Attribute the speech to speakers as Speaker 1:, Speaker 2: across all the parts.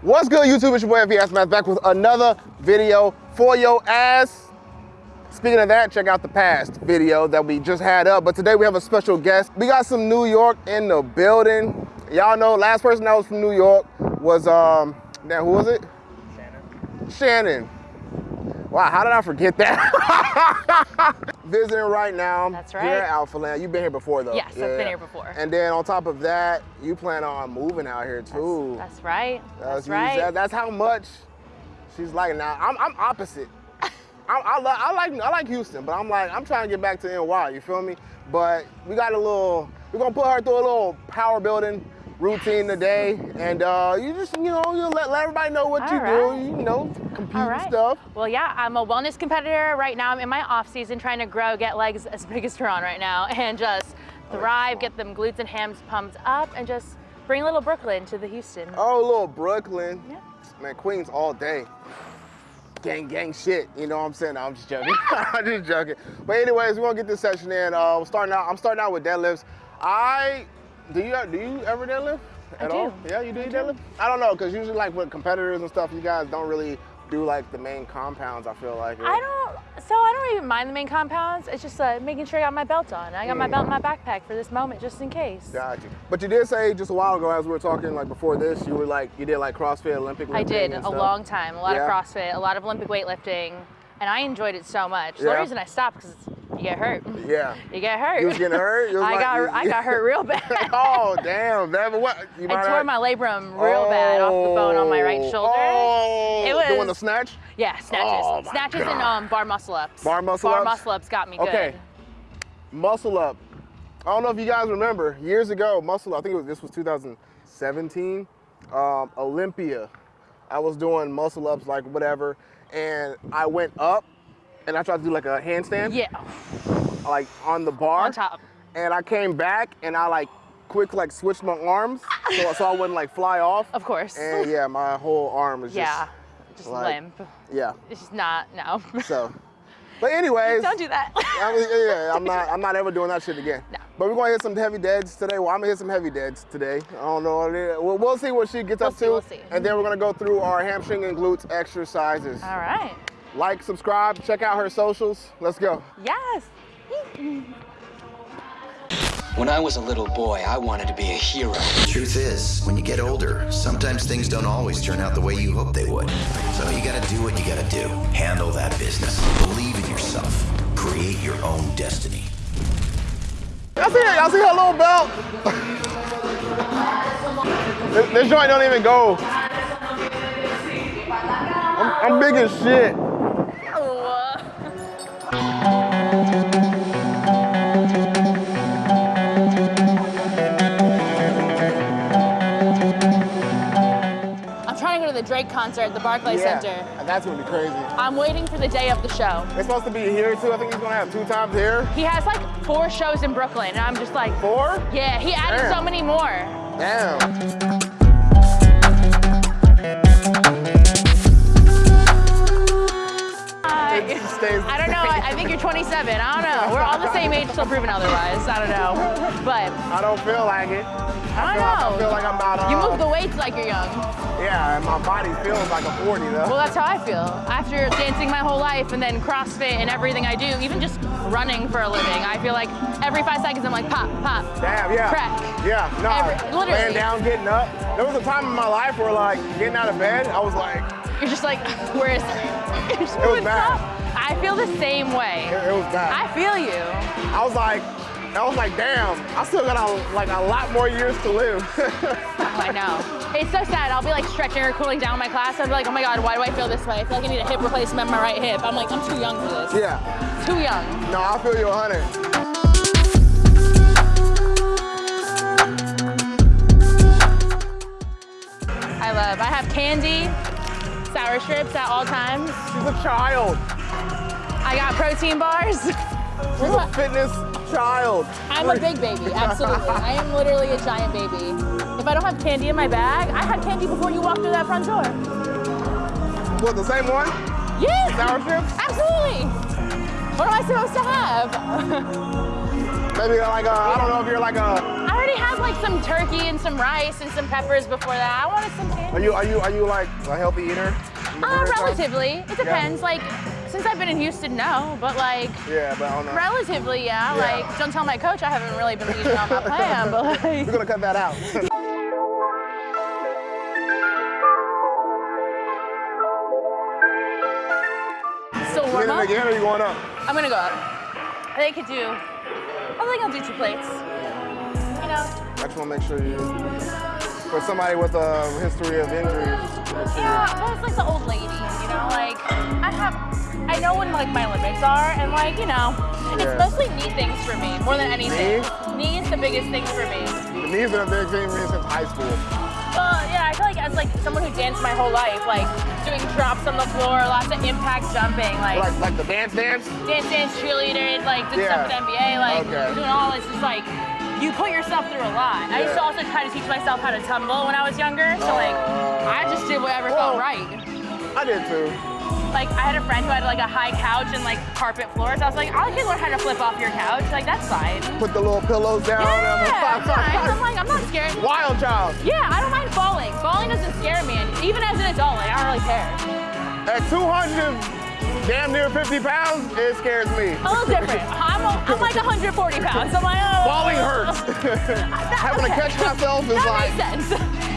Speaker 1: What's good, YouTube? It's your boy FBS Math back with another video for your ass. Speaking of that, check out the past video that we just had up. But today we have a special guest. We got some New York in the building. Y'all know last person that was from New York was um now who was it? Shannon. Shannon. Wow, how did I forget that? Visiting right now.
Speaker 2: That's right.
Speaker 1: Here at Alpha Land. You've been here before though.
Speaker 2: Yes, I've been here before.
Speaker 1: And then on top of that, you plan on moving out here too.
Speaker 2: That's, that's right. That's,
Speaker 1: That's,
Speaker 2: right.
Speaker 1: that- that's how much she's like now. I'm, I'm opposite. I, I, lo- I like I like Houston, but I'm like I'm trying to get back to NY. You feel me? But we got a little. We're gonna put her through a little power building routine today, and uh, you just you know you let, let everybody know what
Speaker 2: All
Speaker 1: you
Speaker 2: right.
Speaker 1: do. You know, compete
Speaker 2: right.
Speaker 1: stuff.
Speaker 2: Well, yeah, I'm a wellness competitor right now. I'm in my off season trying to grow, get legs as big as Tehran right now, and just thrive, get them glutes and hams pumped up, and just bring a little Brooklyn to the Houston.
Speaker 1: Oh, little Brooklyn.
Speaker 2: Yeah.
Speaker 1: Man, Queens all day. Gang, gang shit. You know what I'm saying? No, I'm just joking. I'm just joking. But anyways, we're gonna get this session in. Uh, we're starting out. I'm starting out with deadlifts. I do you do you ever deadlift
Speaker 2: I
Speaker 1: at
Speaker 2: do.
Speaker 1: all? Yeah, you do
Speaker 2: I
Speaker 1: you
Speaker 2: do.
Speaker 1: deadlift? I don't know, cause usually like with competitors and stuff, you guys don't really do like the main compounds. I feel like.
Speaker 2: I don't, so I don't even mind the main compounds. It's just uh, making sure I got my belt on. I got my belt in my backpack for this moment, just in case.
Speaker 1: Got you. But you did say just a while ago, as we were talking, like before this, you were like you did like CrossFit, Olympic.
Speaker 2: I did a long time, a lot
Speaker 1: Yeah.
Speaker 2: of CrossFit, a lot of Olympic weightlifting, and I enjoyed it so much. The
Speaker 1: Yeah.
Speaker 2: only reason I stopped because you get hurt.
Speaker 1: Yeah.
Speaker 2: You get hurt.
Speaker 1: You was getting hurt? Was
Speaker 2: I
Speaker 1: like-
Speaker 2: got
Speaker 1: you-
Speaker 2: I got hurt real bad.
Speaker 1: oh damn! That what? You
Speaker 2: I tore
Speaker 1: not-
Speaker 2: my labrum real bad off the bone on my right
Speaker 1: Oh,
Speaker 2: shoulder.
Speaker 1: Oh,
Speaker 2: It was-
Speaker 1: doing the snatch.
Speaker 2: Yeah, snatches.
Speaker 1: Oh,
Speaker 2: snatches and um, bar muscle ups.
Speaker 1: Bar muscle
Speaker 2: bar
Speaker 1: ups?
Speaker 2: muscle ups got me good.
Speaker 1: Okay. Muscle up. I don't know if you guys remember years ago. Muscle. Up, I think it was this was 2017. Um, Olympia. I was doing muscle ups like whatever, and I went up, and I tried to do like a handstand,
Speaker 2: Yeah,
Speaker 1: like on the bar.
Speaker 2: on top.
Speaker 1: and I came back and I like quick like switched my arms so, so I wouldn't like fly off.
Speaker 2: Of course.
Speaker 1: And yeah, my whole arm is
Speaker 2: yeah, just
Speaker 1: like-
Speaker 2: limp.
Speaker 1: yeah.
Speaker 2: It's just not no.
Speaker 1: So, but anyways,
Speaker 2: Don't do that.
Speaker 1: I mean, yeah, I'm not I'm not ever doing that shit again.
Speaker 2: No.
Speaker 1: But we're gonna hit some heavy deads today. Well, I'm gonna hit some heavy deads today. I don't know. what it is. We'll, we'll see what she gets
Speaker 2: We'll
Speaker 1: up
Speaker 2: see,
Speaker 1: to,
Speaker 2: we'll see.
Speaker 1: and then we're gonna go through our hamstring and glutes exercises.
Speaker 2: All right.
Speaker 1: Like, subscribe, check out her socials. Let's go.
Speaker 2: Yes.
Speaker 3: When I was a little boy, I wanted to be a hero.
Speaker 4: Truth is, when you get older, sometimes things don't always turn out the way you hope they would. So you gotta do what you gotta do. Handle that business. Believe in yourself. Create your own destiny.
Speaker 1: Y'all see, y'all see her little belt? this, this joint don't even go. I'm, I'm big as shit.
Speaker 2: The Drake concert at the Barclays Center.
Speaker 1: and that's gonna be crazy.
Speaker 2: I'm waiting for the day of the show.
Speaker 1: It's supposed to be here too. I think he's gonna have two times here.
Speaker 2: He has like four shows in Brooklyn, and I'm just like,
Speaker 1: Four?
Speaker 2: yeah, he added
Speaker 1: Damn.
Speaker 2: so many more.
Speaker 1: Damn.
Speaker 2: I,
Speaker 1: It stays the
Speaker 2: I don't know. I, I think you're 27. I don't know. We're all the same age, still proven otherwise. I don't know. But
Speaker 1: I don't feel like it.
Speaker 2: I
Speaker 1: feel like-
Speaker 2: don't know.
Speaker 1: I feel like I'm about, uh,
Speaker 2: You move the weights like you're young.
Speaker 1: Yeah, and my body feels like a 40 though.
Speaker 2: Well, that's how I feel. After dancing my whole life and then CrossFit and everything I do, even just running for a living, I feel like every five seconds I'm like, pop, pop.
Speaker 1: Damn, yeah.
Speaker 2: Crack.
Speaker 1: Yeah, no.
Speaker 2: Every- literally.
Speaker 1: Laying down, getting up. There was a time in my life where like getting out of bed, I was like,
Speaker 2: You're just like, where is it?
Speaker 1: It was bad.
Speaker 2: up. I feel the same way.
Speaker 1: it, it was bad.
Speaker 2: I feel you.
Speaker 1: I was like, I was like, damn, I still got a, like a lot more years to live.
Speaker 2: Oh, I know. It's so sad. I'll be like stretching or cooling down my class. I'll be like, oh my God, why do I feel this way? I feel like I need a hip replacement in my right hip. I'm like, I'm too young for this.
Speaker 1: yeah,
Speaker 2: Too young.
Speaker 1: no, I feel you 100.
Speaker 2: I love. I have candy, sour strips at all times.
Speaker 1: She's a child.
Speaker 2: I got protein bars.
Speaker 1: She's a fitness child.
Speaker 2: I'm a big baby, absolutely. I am literally a giant baby. If I don't have candy in my bag, I had candy before you walked through that front door.
Speaker 1: What, the same one?
Speaker 2: Yes,
Speaker 1: Sour strips?
Speaker 2: absolutely. What am I supposed to have?
Speaker 1: Maybe like a, I don't know if you're like a,
Speaker 2: I already had like some turkey and some rice and some peppers before that. I wanted some candy.
Speaker 1: are you, are you, are you like a healthy eater?
Speaker 2: Uh, relatively. It depends. Like, since I've been in Houston, no. But like,
Speaker 1: Yeah, but know.
Speaker 2: relatively, yeah.
Speaker 1: Yeah.
Speaker 2: Like, don't tell my coach I haven't really been eating on my plan, but like.
Speaker 1: We're gonna cut that out. You
Speaker 2: warm up?
Speaker 1: again or you going up?
Speaker 2: I'm gonna go up. I think I could do, I think I'll do two plates. You know?
Speaker 1: I just wanna make sure you, for somebody with a history of injuries,
Speaker 2: Yeah, well, it's like the old lady, you know? Like, I have, I know when like my limits are, and like, you know, it's mostly knee things for me, more than anything.
Speaker 1: Knees?
Speaker 2: Knee is the biggest thing for me.
Speaker 1: the knees are a big thing for me since high school.
Speaker 2: Well, yeah, I feel like as like someone who danced my whole life, like doing drops on the floor, lots of impact jumping, like,
Speaker 1: Like, like the dance dance?
Speaker 2: dance, dance, cheerleader, like did
Speaker 1: Yeah.
Speaker 2: stuff at NBA, like
Speaker 1: Okay.
Speaker 2: doing all this. Just like you put yourself through a lot. I used to also try to teach myself how to tumble when I was younger, so like I just did whatever felt right.
Speaker 1: I did too.
Speaker 2: Like I had a friend who had like a high couch and like carpet floors. I was like, I can learn how to flip off your couch. Like that's fine.
Speaker 1: Put the little pillows down.
Speaker 2: Yeah, that's fine. I'm like, I'm not scared.
Speaker 1: Wild child.
Speaker 2: Yeah, I don't mind falling. Falling doesn't scare me, and even as an adult, like I don't really care.
Speaker 1: At 200, damn near 50 pounds, it scares me.
Speaker 2: A little different. I'm, a, I'm like 140 pounds. I'm like, oh.
Speaker 1: Falling hurts. Having to catch myself is
Speaker 2: That
Speaker 1: like,
Speaker 2: makes sense.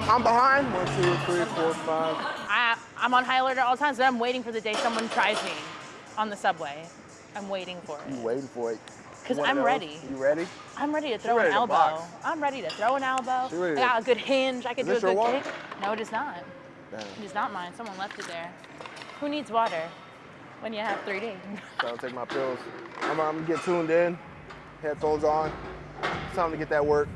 Speaker 2: I'm, I'm
Speaker 1: behind. One, two, three, four, five.
Speaker 2: I, I'm on high alert at all times, but I'm waiting for the day someone tries me on the subway. I'm waiting for
Speaker 1: You waiting for it. Because
Speaker 2: I'm ready.
Speaker 1: You ready?
Speaker 2: I'm ready to throw
Speaker 1: ready
Speaker 2: an
Speaker 1: to
Speaker 2: elbow.
Speaker 1: box.
Speaker 2: I'm ready to throw an elbow. I got a good hinge. I could
Speaker 1: Is
Speaker 2: do a good
Speaker 1: water?
Speaker 2: kick. No, it is not.
Speaker 1: Damn.
Speaker 2: It is not mine. Someone left it there. Who needs water when you have 3D?
Speaker 1: Gotta take my pills. I'm, I'm gonna get tuned in. Headphones on. It's time to get that work.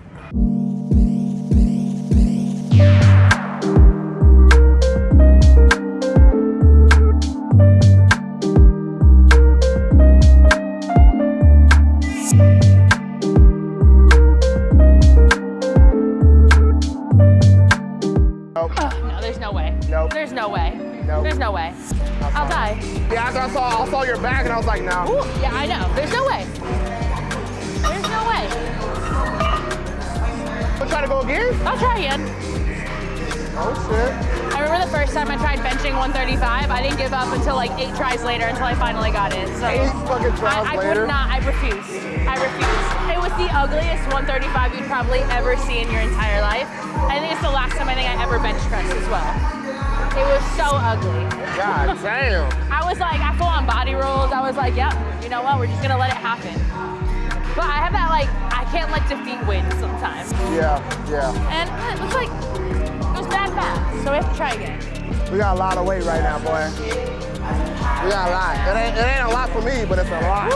Speaker 1: To go again?
Speaker 2: I'll try again.
Speaker 1: Oh shit.
Speaker 2: I remember the first time I tried benching 135. I didn't give up until like eight tries later until I finally got it. So
Speaker 1: Eight fucking tries
Speaker 2: I, I
Speaker 1: later.
Speaker 2: would not. I refuse. I refuse. It was the ugliest 135 you'd probably ever see in your entire life. I think it's the last time I think I ever bench pressed as well. It was so ugly.
Speaker 1: God damn.
Speaker 2: I was like, I full on body rolls. I was like, yep, you know what? We're just gonna let it happen. But I have that like, I can't let defeat win sometimes.
Speaker 1: Yeah, yeah.
Speaker 2: And uh, it looks like it was bad math, so we have to try again.
Speaker 1: We got a lot of weight right now, boy. We got a lot. It ain't, it ain't a lot for me, but it's a lot.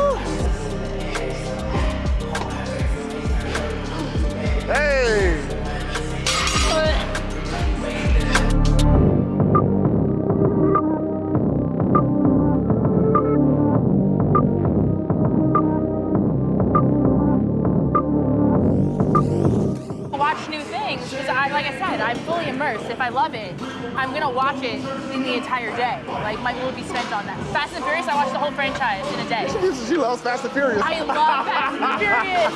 Speaker 1: Hey!
Speaker 2: Entire day. Like my will be spent on that. Fast and Furious, I watched the whole franchise in a day.
Speaker 1: She loves Fast and Furious.
Speaker 2: I love Fast and Furious.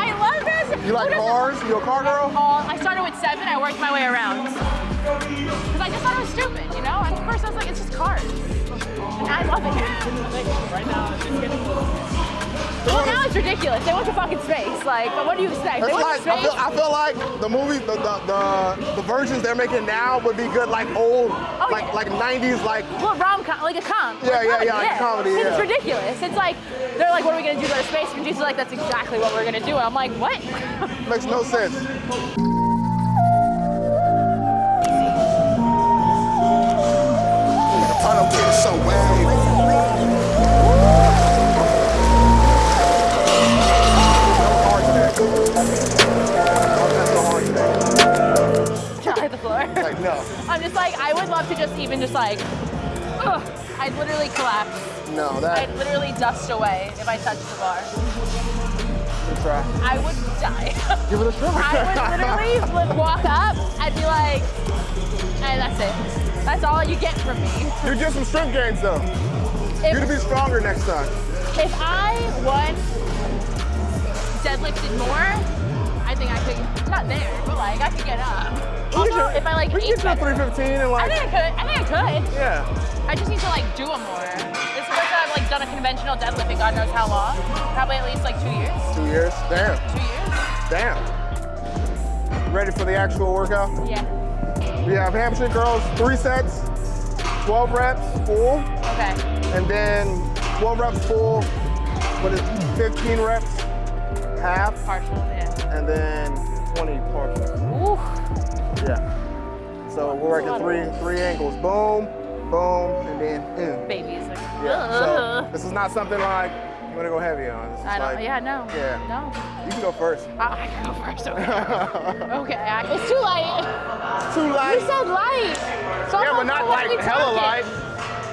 Speaker 2: I love Fast and Furious.
Speaker 1: You like cars? You a car girl?
Speaker 2: All- I started with seven, I worked my way around. Because I just thought it was stupid, you know? At first I was like, it's just cars. And I love it.
Speaker 5: Right now, it's just getting
Speaker 2: Well, now it's ridiculous. They want to fucking space. Like, but what do you expect?
Speaker 1: It's
Speaker 2: they went
Speaker 1: like
Speaker 2: to
Speaker 1: I
Speaker 2: space.
Speaker 1: feel, I feel like the movies, the, the the the versions they're making now would be good, like old,
Speaker 2: Oh,
Speaker 1: like
Speaker 2: yeah.
Speaker 1: like '90s, like
Speaker 2: well, rom com, like a com.
Speaker 1: Yeah,
Speaker 2: like
Speaker 1: yeah, yeah, like comedy,
Speaker 2: It's ridiculous. It's like they're like, what are we gonna do? Go to space? And Jesus like, that's exactly what we're gonna do. And I'm like, what?
Speaker 1: makes no sense.
Speaker 6: I don't get so wave.
Speaker 2: I'm just like, I would love to just even just like, ugh, I'd literally collapse.
Speaker 1: no, that.
Speaker 2: I'd literally dust away if I touched the bar.
Speaker 1: Try.
Speaker 2: I would die.
Speaker 1: Give it a try.
Speaker 2: I would literally would walk up and be like, and that's it. That's all you get from me.
Speaker 1: You get some strength gains though.
Speaker 2: If,
Speaker 1: You to be stronger next time.
Speaker 2: if I once deadlifted more, I think I could, not there, but like I could get up. Also, if I like
Speaker 1: we
Speaker 2: ate
Speaker 1: get you a 315 and like.
Speaker 2: I think I could. I think I could.
Speaker 1: yeah.
Speaker 2: I just need to like do them more. This is the first time I've like done a conventional deadlift in God knows how long. Probably at least like two years.
Speaker 1: Two years. Damn.
Speaker 2: Two years.
Speaker 1: Damn. Ready for the actual workout?
Speaker 2: Yeah.
Speaker 1: We have hamstring curls, three sets, 12 reps, full,
Speaker 2: Okay.
Speaker 1: and then 12 reps full, what is 15 reps, half,
Speaker 2: Partial.
Speaker 1: And then 20 partial.
Speaker 2: Ooh.
Speaker 1: Yeah. So we're working three three angles. Boom, boom, and then in.
Speaker 2: Babies. Like,
Speaker 1: Yeah.
Speaker 2: ugh.
Speaker 1: So this is not something like you want to go heavy on. This is
Speaker 2: I don't.
Speaker 1: like,
Speaker 2: yeah. No.
Speaker 1: Yeah.
Speaker 2: No.
Speaker 1: You can go first.
Speaker 2: I, I can go first. Okay. okay. I, it's too late.
Speaker 1: Too light?
Speaker 2: You said light. So
Speaker 1: Yeah,
Speaker 2: I'm
Speaker 1: but not like hella
Speaker 2: talking?
Speaker 1: light.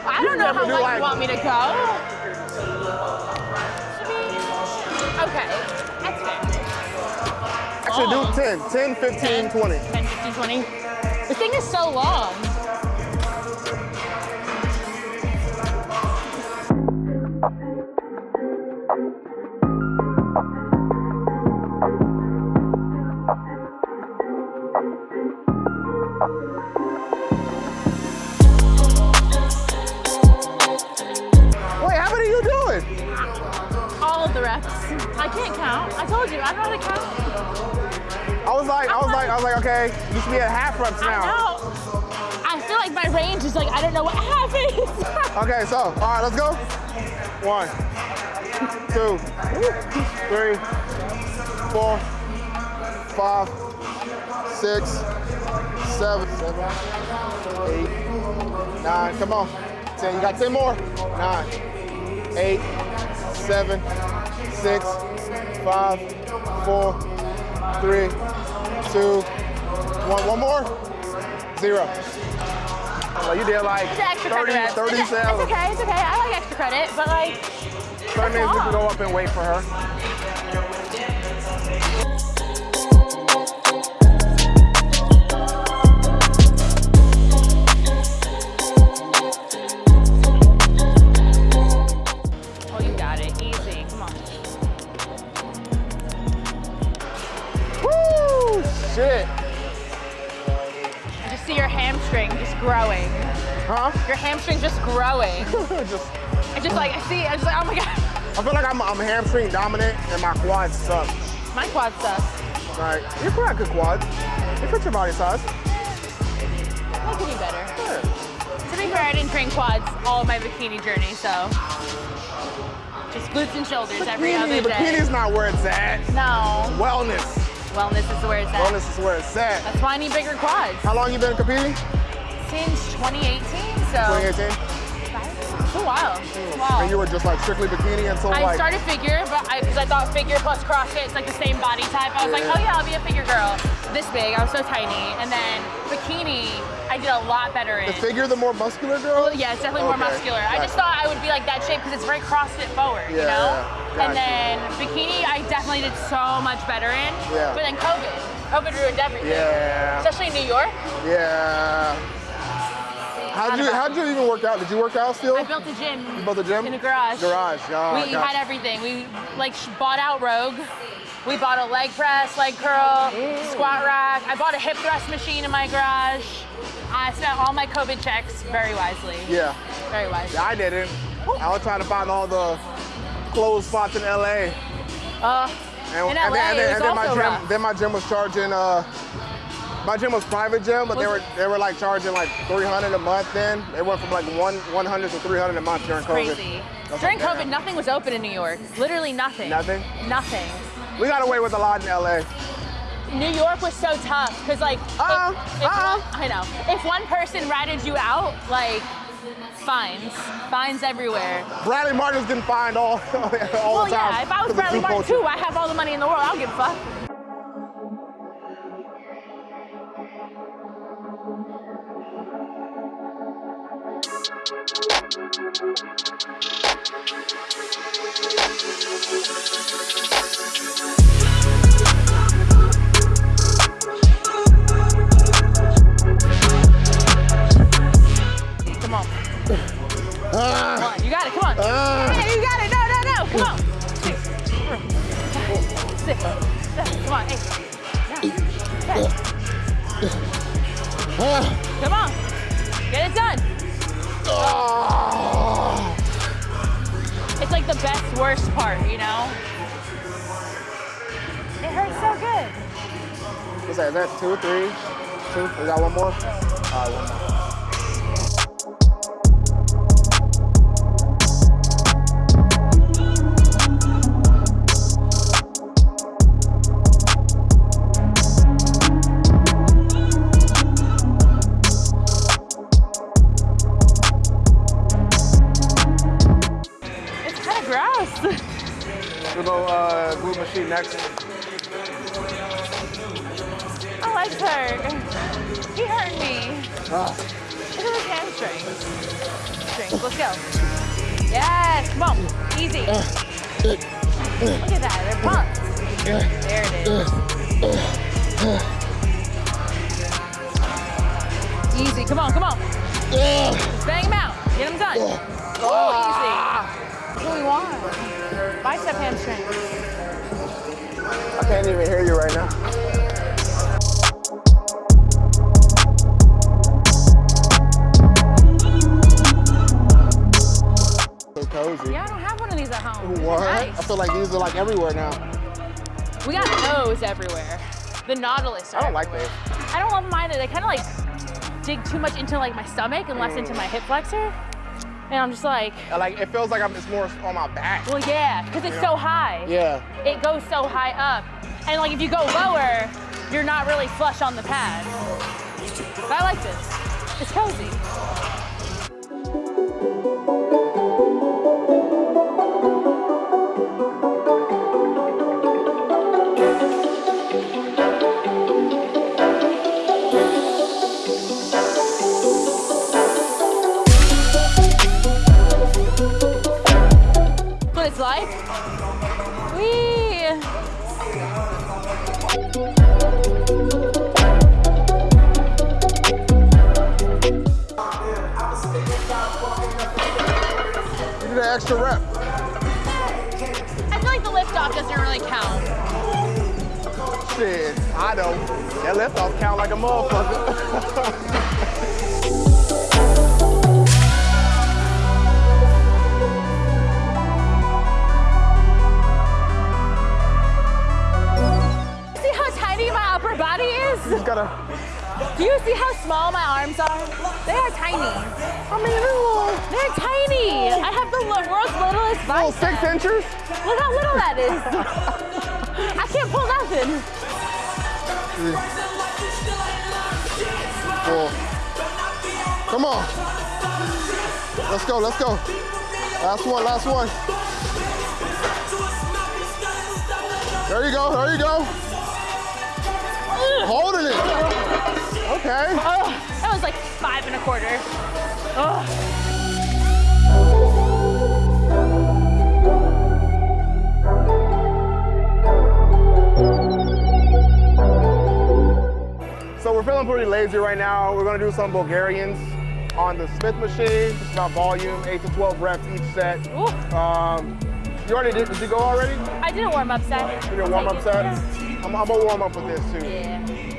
Speaker 2: I don't know how light you want me to go.
Speaker 1: Actually, do
Speaker 2: Long.
Speaker 1: 10, 10, 15, 20.
Speaker 2: 10, 15, 20. The thing is so long.
Speaker 1: Wait, how many are you doing?
Speaker 2: All of the reps. I can't count. I told you, I don't know how to count.
Speaker 1: I was like, I was like, I was like, okay, you should be at half reps now.
Speaker 2: I
Speaker 1: now.
Speaker 2: know. I feel like my range is like, I don't know what happens.
Speaker 1: Okay, so, all right, let's go. One, two, three, four, five, six, seven, seven, eight, nine. Come on. Ten. You got ten more. Nine, eight, seven, six, five, four, three, two, one. One more. Zero. Well, you did like
Speaker 2: It's an extra
Speaker 1: 30, 30
Speaker 2: it's,
Speaker 1: cells.
Speaker 2: it's okay, it's okay. I like extra credit, but like,
Speaker 1: 30 minutes, we can go up and wait for her.
Speaker 2: Hamstring
Speaker 1: dominant and my quads suck.
Speaker 2: My quad stuff.
Speaker 1: Right. you're quite good quads. You fit your body size.
Speaker 2: I could do better.
Speaker 1: Yeah.
Speaker 2: To be fair, I didn't train quads all of my bikini journey, so just glutes and shoulders every
Speaker 1: Bikini,
Speaker 2: other day.
Speaker 1: bikini's not where it's at.
Speaker 2: No,
Speaker 1: Wellness.
Speaker 2: wellness is where it's at.
Speaker 1: Wellness is where it's at.
Speaker 2: That's why I need bigger quads.
Speaker 1: How long you been competing?
Speaker 2: Since 2018, so
Speaker 1: 2018?
Speaker 2: Five, It's a while. It's.
Speaker 1: And you were just like strictly bikini until
Speaker 2: I
Speaker 1: like.
Speaker 2: I started figure, but I because I thought figure plus CrossFit is like the same body type. I was like, oh yeah, I'll be a figure girl. This big, I was so tiny. And then bikini, I did a lot better in.
Speaker 1: the figure, the more muscular girl.
Speaker 2: Well, yeah, it's definitely more
Speaker 1: Okay,
Speaker 2: muscular. I just thought I would be like that shape because it's very CrossFit forward, you know?
Speaker 1: yeah,
Speaker 2: And then bikini, I definitely did so much better in.
Speaker 1: Yeah.
Speaker 2: But then COVID. COVID ruined everything.
Speaker 1: Yeah.
Speaker 2: Especially in New York.
Speaker 1: Yeah. How'd you how'd you even work out? Did you work out still?
Speaker 2: I built a gym.
Speaker 1: You built a gym?
Speaker 2: In a garage.
Speaker 1: Garage. Oh,
Speaker 2: we
Speaker 1: gotcha.
Speaker 2: had everything. We like bought out Rogue. We bought a leg press, leg curl, squat rack. I bought a hip thrust machine in my garage. I spent all my COVID checks very wisely.
Speaker 1: Yeah.
Speaker 2: Very wisely.
Speaker 1: I didn't. I was trying to find all the closed spots in LA.
Speaker 2: Uh,
Speaker 1: And,
Speaker 2: in
Speaker 1: and
Speaker 2: LA,
Speaker 1: then, and then, and then my gym,
Speaker 2: rough.
Speaker 1: then my gym was charging. Uh, my gym was private gym, but they
Speaker 2: Was
Speaker 1: were they were like charging like 300 a month. Then they went from like one 100 to 300 a month during COVID.
Speaker 2: crazy. During
Speaker 1: like,
Speaker 2: COVID, nothing was open in New York. Literally nothing.
Speaker 1: Nothing?
Speaker 2: Nothing.
Speaker 1: We got away with a lot in LA.
Speaker 2: New York was so tough because like if-
Speaker 1: Uh-uh,
Speaker 2: if,
Speaker 1: uh-uh.
Speaker 2: one, uh-huh. I know if one person ratted you out, like fines, fines everywhere.
Speaker 1: Bradley Martin's getting fined all, all
Speaker 2: Well,
Speaker 1: the time.
Speaker 2: yeah, if I was Bradley Martin too, I have all the money in the world. I don't give a fuck. Come
Speaker 1: uh, glute machine next.
Speaker 2: My legs hurt. He hurt me.
Speaker 1: Ah.
Speaker 2: Look at his hamstrings. Strings. Let's go. Yes. Come on. Easy. Uh, Look at that. They're pumped. Uh, uh, there it is. Easy. Come on. Come on. Just bang them out. Get them done. Oh, easy. Ah. That's what we want. Bicep hamstring.
Speaker 1: I can't even hear you right now. So cozy.
Speaker 2: Yeah, I don't have one of these at home.
Speaker 1: What?
Speaker 2: nice.
Speaker 1: I feel like these are like everywhere now.
Speaker 2: We got those everywhere. The Nautilus. Are
Speaker 1: I don't like
Speaker 2: everywhere. I don't love them either. They kind of like dig too much into like my stomach and less into my hip flexor. And I'm just like,
Speaker 1: Like it feels like I'm it's more on my back.
Speaker 2: well, yeah, because it's so high.
Speaker 1: Yeah.
Speaker 2: It goes so high up. And like if you go lower, you're not really flush on the pad. But I like this. It's cozy. It's like? Wee!
Speaker 1: You did an extra rep.
Speaker 2: I feel like the lift off doesn't really count.
Speaker 1: Shit, I don't. That lift off count like a motherfucker.
Speaker 2: is?
Speaker 1: Just gotta.
Speaker 2: Do you see how small my arms are? They are tiny.
Speaker 1: I mean, little,
Speaker 2: They're tiny. I have the world's littlest
Speaker 1: little
Speaker 2: bicep.
Speaker 1: six inches.
Speaker 2: Look how little that is. I can't pull nothing.
Speaker 1: Cool. Come on. Let's go, let's go. Last one, last one. There you go, there you go. Holding it. Okay.
Speaker 2: Oh, that was like five and a quarter. Oh.
Speaker 1: So we're feeling pretty lazy right now. We're gonna do some Bulgarians on the Smith machine. It's about volume, eight to 12 reps each set. Um, you already did, did you go already?
Speaker 2: I did a warm up set.
Speaker 1: You did a warm up set? I'm, gonna warm up with this too.
Speaker 2: Yeah.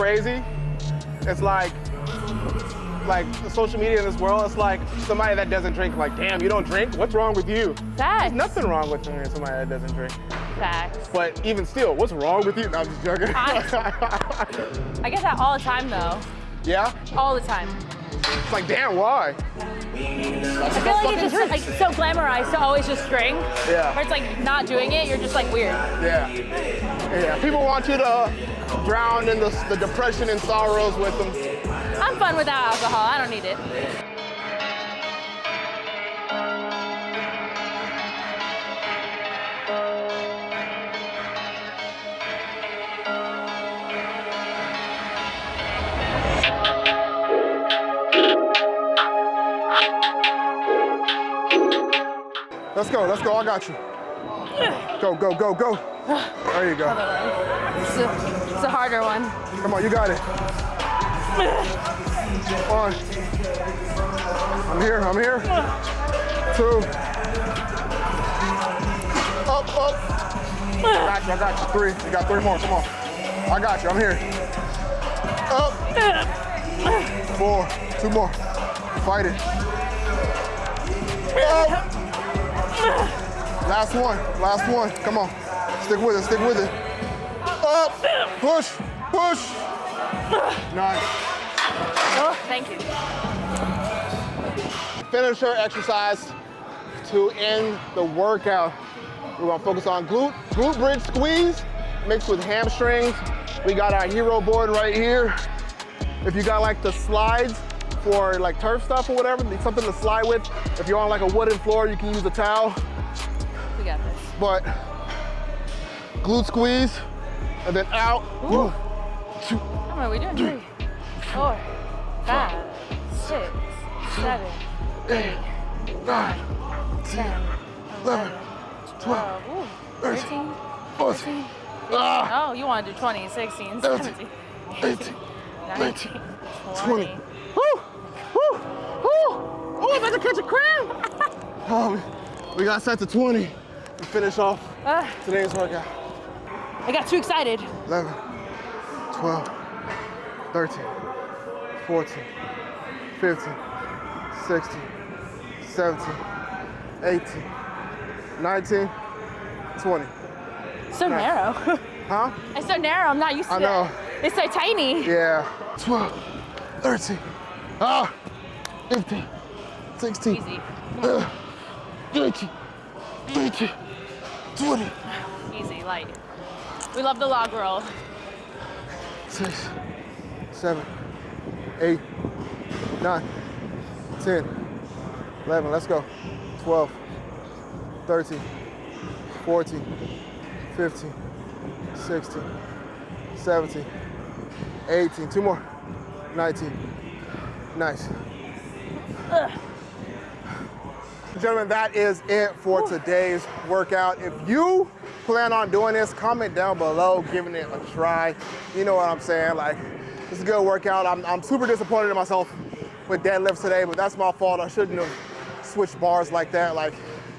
Speaker 1: Crazy? It's like, like the social media in this world, it's like somebody that doesn't drink, like, damn, you don't drink? What's wrong with you?
Speaker 2: Facts.
Speaker 1: There's nothing wrong with me. somebody that doesn't drink.
Speaker 2: Facts.
Speaker 1: But even still, what's wrong with you? No, I'm just joking.
Speaker 2: I get that all the time though.
Speaker 1: yeah?
Speaker 2: All the time.
Speaker 1: It's like, damn, why?
Speaker 2: I feel like it's just like so glamorized to always just drink.
Speaker 1: Yeah.
Speaker 2: Where it's like not doing it, you're just like weird.
Speaker 1: Yeah. Yeah. People want you to drown in the, the depression and sorrows with them.
Speaker 2: I'm fun without alcohol. I don't need it.
Speaker 1: Let's go, let's go, I got you. Go, go, go, go. There you go.
Speaker 2: It's a, it's a harder one.
Speaker 1: Come on, you got it. One. I'm here, I'm here. Two. Up, up. I got you, I got you. Three. You got three more, come on. I got you, I'm here. Up. Four. Two more. Fight it. Up. Last one, last one. Come on. Stick with it, stick with it. Up. Push, push. Nice.
Speaker 2: Oh, thank you.
Speaker 1: finisher exercise to end the workout. We're gonna focus on glute, glute bridge squeeze mixed with hamstrings. We got our hero board right here. If you got like the slides for like turf stuff or whatever, need something to slide with. If you're on like a wooden floor, you can use a towel.
Speaker 2: We got this.
Speaker 1: But glute squeeze and then out.
Speaker 2: Ooh. How many are we doing? Three, four, five, six, seven, eight,
Speaker 1: Nine,
Speaker 2: ten,
Speaker 1: 11,
Speaker 2: 12, ooh, 13,
Speaker 1: 14, ah,
Speaker 2: Oh, you want to do 20, 16,
Speaker 1: 17,
Speaker 2: 17,
Speaker 1: 18,
Speaker 2: 19,
Speaker 1: 20.
Speaker 2: 20.
Speaker 1: Woo! Woo! Woo! Oh, I'm about to catch a cramp! oh, we got set to 20 to finish off
Speaker 2: Ah,
Speaker 1: today's workout.
Speaker 2: I got too excited.
Speaker 1: 11, 12, 13, 14, 15, 16, 17, 18, 19, 20.
Speaker 2: So narrow.
Speaker 1: Huh?
Speaker 2: it's so narrow. I'm not used to
Speaker 1: I know.
Speaker 2: it. It's so tiny.
Speaker 1: Yeah. 12, 13, ah, 15, 16,
Speaker 2: Easy.
Speaker 1: uh, 19, 20, 20.
Speaker 2: Easy, light. We love the log roll.
Speaker 1: six, seven, eight, nine, 10, 11, let's go. 12, 13, 14, 15, 16, 17, 18, two more, 19. Nice. Gentlemen, that is it for today's workout. If you plan on doing this, comment down below, giving it a try. You know what I'm saying? Like, it's a good workout. I'm, I'm super disappointed in myself with deadlifts today, but that's my fault. I shouldn't have switched bars like that. Like,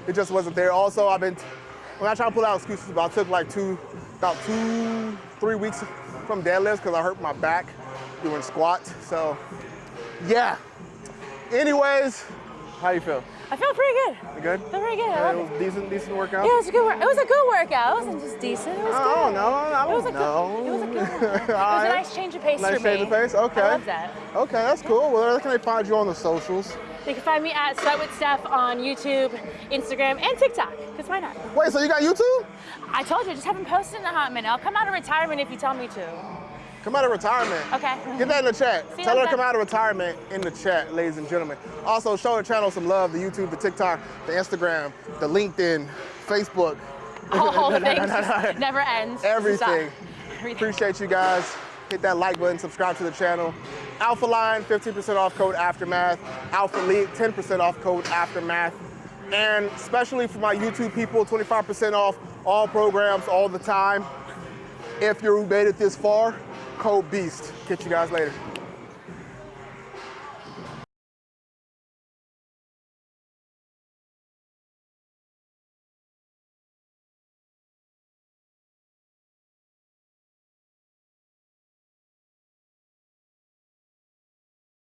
Speaker 1: it just wasn't there. Also, I've been, when I try to pull out excuses, but I took like two, about two, three weeks from deadlifts because I hurt my back. doing squats. So yeah. Anyways, how you feel?
Speaker 2: I feel pretty good.
Speaker 1: You good?
Speaker 2: I feel pretty good. I
Speaker 1: Yeah, it was decent, decent workout.
Speaker 2: Yeah, it was a good work. It was a good workout. It wasn't just decent. It was
Speaker 1: I
Speaker 2: good.
Speaker 1: don't. I
Speaker 2: It was
Speaker 1: don't
Speaker 2: a
Speaker 1: know.
Speaker 2: good. It was a good one. It was a nice change of pace
Speaker 1: Nice
Speaker 2: for me.
Speaker 1: change of pace? Okay.
Speaker 2: I love that.
Speaker 1: Okay, that's cool. Well, where can they find you on the socials?
Speaker 2: You can find me at Sweat with Steph on YouTube, Instagram, and TikTok. Because why not?
Speaker 1: Wait, so you got YouTube?
Speaker 2: I told you, I just haven't posted in a hot minute. I'll come out of retirement if you tell me to.
Speaker 1: Come out of retirement.
Speaker 2: Okay.
Speaker 1: Get that in the chat.
Speaker 2: See
Speaker 1: Tell her to come out of retirement in the chat, ladies and gentlemen. Also, show the channel some love, the YouTube, the TikTok, the Instagram, the LinkedIn, Facebook.
Speaker 2: All the things never ends.
Speaker 1: Everything.
Speaker 2: Everything.
Speaker 1: Appreciate you guys. Hit that like button, subscribe to the channel. Alpha Line, 15% off code Aftermath. Alpha League, 10% off code Aftermath. And especially for my YouTube people, 25% off all programs all the time. If you made it this far, code BEAST. Catch you guys later.